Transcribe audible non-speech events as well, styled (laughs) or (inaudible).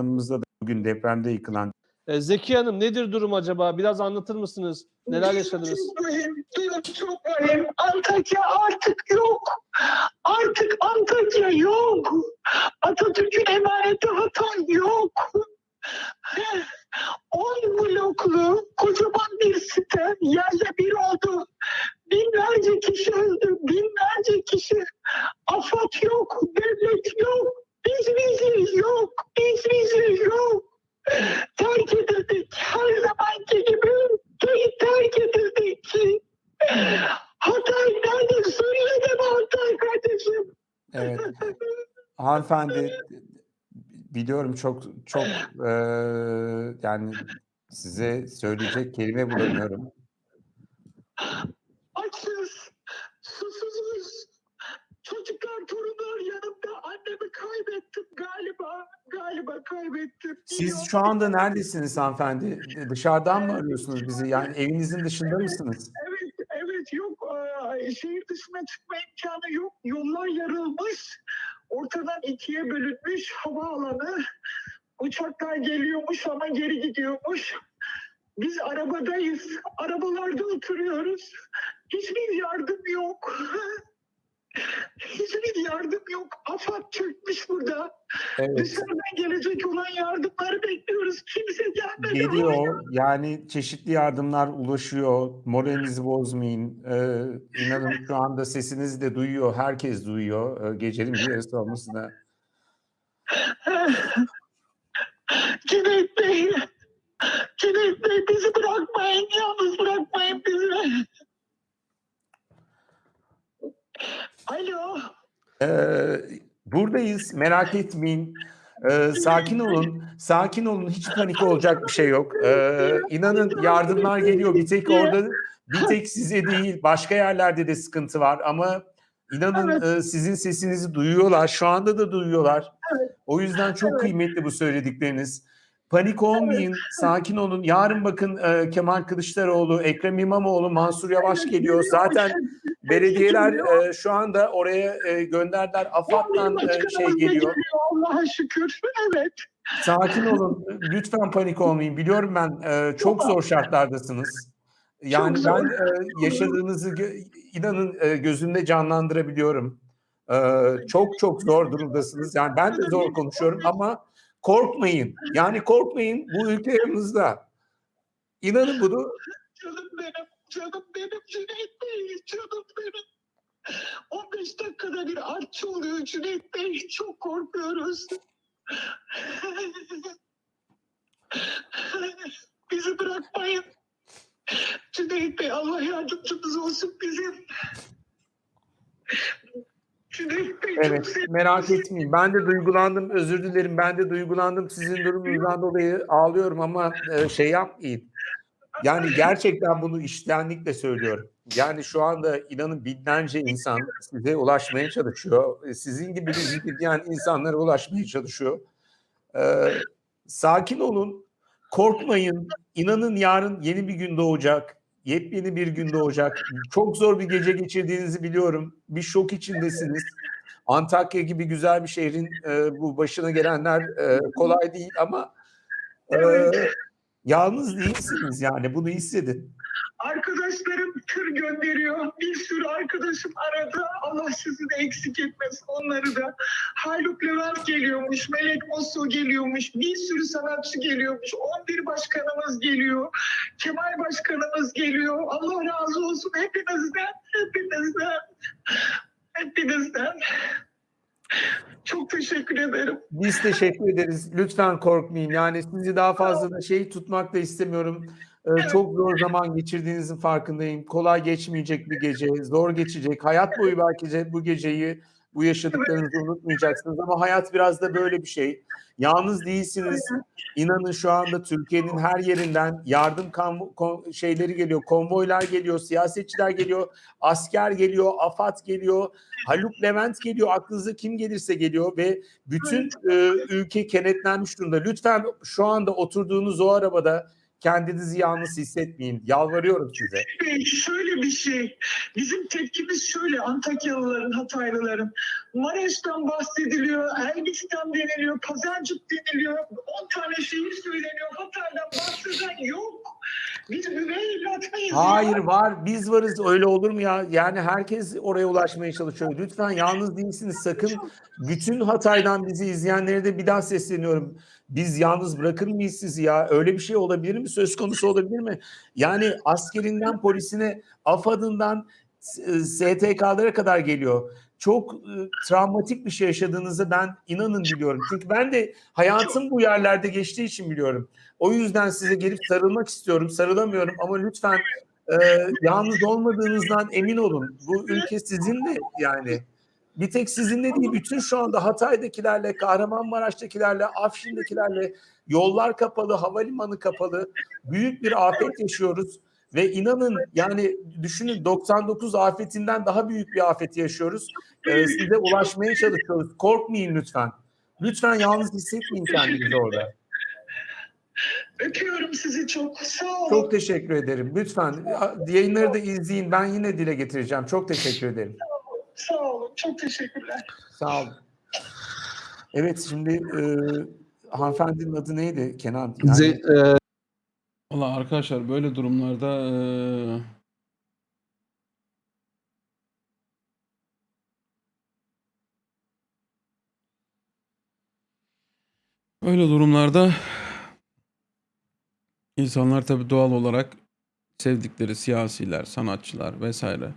apartmanımızda da bugün depremde yıkılan E, Zeki Hanım nedir durum acaba? Biraz anlatır mısınız? Neler yaşadınız? Durum çok mühim. Antakya artık yok. Artık Antakya yok. Atatürk'ün emaneti Hatay yok. 10 bloklu kocaman bir site yerle bir oldu. Binlerce kişi öldü. Binlerce kişi. Afat yok. Devlet yok. Biz biziz yok. Biz biziz yok. Terk edildik. Her zamanki gibi te- terk edildik. Hatay nerede? Suriye'de mi Hatay kardeşim? Evet. Hanımefendi biliyorum çok çok eee, yani size söyleyecek kelime bulamıyorum. Açız. Susuzuz. Çocuklar, torunlar yanımda. Annemi kaybettim galiba. Galiba kaybettim. Siz şu anda neredesiniz hanımefendi? Dışarıdan mı arıyorsunuz bizi? Yani evinizin dışında mısınız? Evet, evet yok. Şehir dışına çıkma imkanı yok. Yollar yarılmış. Ortadan ikiye bölünmüş havaalanı. Uçaklar geliyormuş ama geri gidiyormuş. Biz arabadayız. Arabalarda oturuyoruz. Hiçbir yardım yok. (laughs) Hiçbir AFAD çökmüş burada. Evet. Dışarıdan gelecek olan yardımları bekliyoruz. Kimse gelmedi. Geliyor. Yani çeşitli yardımlar ulaşıyor. Moralinizi bozmayın. Ee, inanın şu anda sesinizi de duyuyor. Herkes duyuyor. Ee, gecenin bir yarısı olması da. Cüneyt Bey, Cüneyt Bey bizi bırakmayın, yalnız bırakmayın bizi. Alo, Ee, buradayız. Merak etmeyin. Ee, sakin olun. Sakin olun. Hiç panik olacak bir şey yok. Ee, inanın yardımlar geliyor. Bir tek orada, bir tek size değil. Başka yerlerde de sıkıntı var. Ama inanın e, sizin sesinizi duyuyorlar. Şu anda da duyuyorlar. O yüzden çok Evet. kıymetli bu söyledikleriniz. Panik olmayın. Sakin olun. Yarın bakın e, Kemal Kılıçdaroğlu, Ekrem İmamoğlu, Mansur Yavaş geliyor. Zaten (laughs) belediyeler e, şu anda oraya e, gönderdiler. AFAD'dan e, şey geliyor. Allah'a şükür. Evet. Sakin olun. Lütfen panik olmayın. Biliyorum ben e, çok zor şartlardasınız. Yani Çok ben e, yaşadığınızı inanın e, gözümde canlandırabiliyorum. E, çok çok zor durumdasınız. Yani ben de zor konuşuyorum ama korkmayın. Yani korkmayın. Bu ülke yanınızda. İnanın bunu. Canım benim, canım benim Cüneyt Bey, canım benim. 15 dakikada bir artçı oluyor Cüneyt Bey. Çok korkuyoruz. Bizi bırakmayın. Cüneyt Bey Allah yardımcımız olsun bizim. Evet merak etmeyin. Ben de duygulandım. Özür dilerim. Ben de duygulandım. Sizin durumunuzdan dolayı ağlıyorum ama e, şey yapmayın. Yani gerçekten bunu içtenlikle söylüyorum. Yani şu anda inanın binlerce insan size ulaşmaya çalışıyor. E, Sizin gibi bizi dinleyen insanlara ulaşmaya çalışıyor. Ee, sakin olun. Korkmayın. İnanın yarın yeni bir gün doğacak. Yepyeni bir gün doğacak. Çok zor bir gece geçirdiğinizi biliyorum. Bir şok içindesiniz. Antakya gibi güzel bir şehrin e, bu başına gelenler e, kolay değil ama e, yalnız değilsiniz yani bunu hissedin. Arkadaşlarım tır gönderiyor. Bir sürü arkadaşım aradı. Allah sizi de eksik etmesin onları da. Haluk Levent geliyormuş. Melek Mosso geliyormuş. Bir sürü sanatçı geliyormuş. 11 başkanımız geliyor. Kemal başkanımız geliyor. Allah razı olsun hepinizden. Hepinizden. Hepinizden. Çok teşekkür ederim. Biz teşekkür ederiz. Lütfen korkmayın. Yani sizi daha fazla da şey tutmak da istemiyorum. Ee, çok zor zaman geçirdiğinizin farkındayım. Kolay geçmeyecek bir gece, zor geçecek. Hayat boyu belki de bu geceyi, bu yaşadıklarınızı unutmayacaksınız ama hayat biraz da böyle bir şey. Yalnız değilsiniz. İnanın şu anda Türkiye'nin her yerinden yardım şeyleri geliyor, konvoylar geliyor, siyasetçiler geliyor, asker geliyor, AFAD geliyor, Haluk Levent geliyor, aklınıza kim gelirse geliyor ve bütün e, ülke kenetlenmiş durumda. Lütfen şu anda oturduğunuz o arabada kendinizi yalnız hissetmeyin. Yalvarıyorum size. Bey, şöyle bir şey. Bizim tepkimiz şöyle Antakyalıların, Hataylıların. Maraş'tan bahsediliyor, Elbistan deniliyor, Pazarcık deniliyor. 10 tane şehir söyleniyor. Hatay'dan bahseden yok. Hayır var. Biz varız. Öyle olur mu ya? Yani herkes oraya ulaşmaya çalışıyor. Lütfen yalnız değilsiniz. Sakın bütün Hatay'dan bizi izleyenlere de bir daha sesleniyorum. Biz yalnız bırakır mıyız sizi ya? Öyle bir şey olabilir mi? Söz konusu olabilir mi? Yani askerinden polisine, AFAD'ından STK'lara kadar geliyor. Çok e, travmatik bir şey yaşadığınızı ben inanın biliyorum. Çünkü ben de hayatım bu yerlerde geçtiği için biliyorum. O yüzden size gelip sarılmak istiyorum. Sarılamıyorum ama lütfen e, yalnız olmadığınızdan emin olun. Bu ülke sizinle yani. Bir tek sizinle değil, bütün şu anda Hatay'dakilerle, Kahramanmaraş'takilerle, Afşin'dekilerle yollar kapalı, havalimanı kapalı. Büyük bir afet yaşıyoruz. Ve inanın yani düşünün 99 afetinden daha büyük bir afet yaşıyoruz. Ee, size ulaşmaya çalışıyoruz. Korkmayın lütfen. Lütfen yalnız hissetmeyin kendinizi orada. Öpüyorum sizi çok. Sağ olun. Çok teşekkür ederim. Lütfen yayınları da izleyin. Ben yine dile getireceğim. Çok teşekkür ederim. Sağ olun. Çok teşekkürler. Sağ olun. Evet şimdi e, hanımefendinin adı neydi Kenan? Yani, Ze- e, Valla arkadaşlar böyle durumlarda böyle durumlarda insanlar tabii doğal olarak sevdikleri siyasiler, sanatçılar vesaire